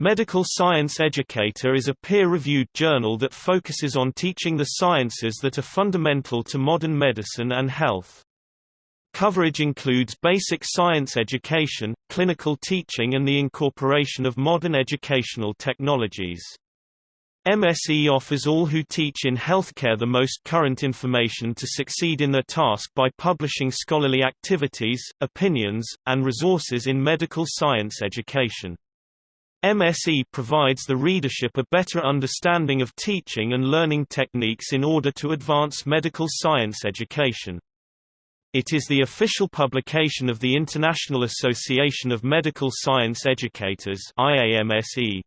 Medical Science Educator is a peer-reviewed journal that focuses on teaching the sciences that are fundamental to modern medicine and health. Coverage includes basic science education, clinical teaching and the incorporation of modern educational technologies. MSE offers all who teach in healthcare the most current information to succeed in their task by publishing scholarly activities, opinions, and resources in medical science education. MSE provides the readership a better understanding of teaching and learning techniques in order to advance medical science education. It is the official publication of the International Association of Medical Science Educators IAMSE.